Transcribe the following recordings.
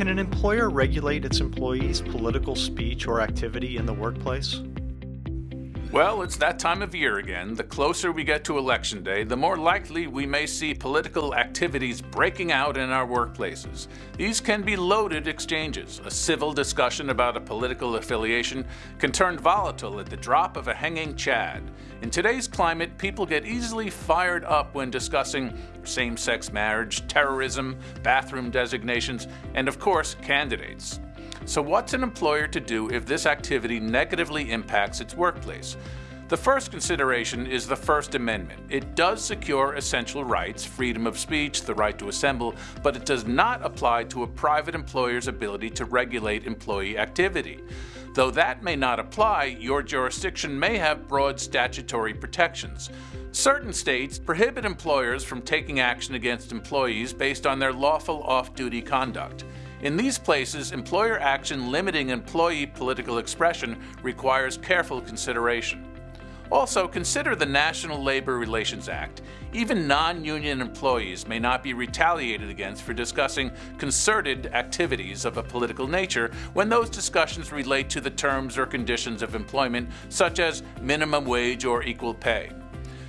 Can an employer regulate its employees' political speech or activity in the workplace? Well, it's that time of year again. The closer we get to Election Day, the more likely we may see political activities breaking out in our workplaces. These can be loaded exchanges. A civil discussion about a political affiliation can turn volatile at the drop of a hanging chad. In today's climate, people get easily fired up when discussing same sex marriage, terrorism, bathroom designations, and of course, candidates. So what's an employer to do if this activity negatively impacts its workplace? The first consideration is the First Amendment. It does secure essential rights, freedom of speech, the right to assemble, but it does not apply to a private employer's ability to regulate employee activity. Though that may not apply, your jurisdiction may have broad statutory protections. Certain states prohibit employers from taking action against employees based on their lawful off-duty conduct. In these places, employer action limiting employee political expression requires careful consideration. Also, consider the National Labor Relations Act. Even non-union employees may not be retaliated against for discussing concerted activities of a political nature when those discussions relate to the terms or conditions of employment, such as minimum wage or equal pay.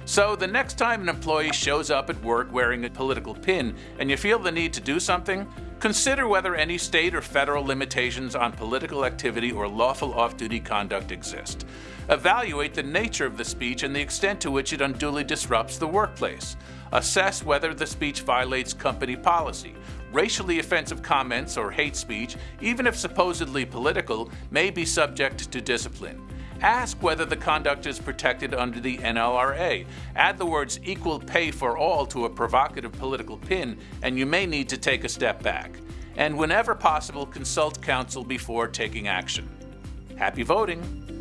So the next time an employee shows up at work wearing a political pin and you feel the need to do something, consider whether any state or federal limitations on political activity or lawful off-duty conduct exist. Evaluate the nature of the speech and the extent to which it unduly disrupts the workplace. Assess whether the speech violates company policy. Racially offensive comments or hate speech, even if supposedly political, may be subject to discipline. Ask whether the conduct is protected under the NLRA. Add the words equal pay for all to a provocative political pin, and you may need to take a step back. And whenever possible, consult counsel before taking action. Happy voting!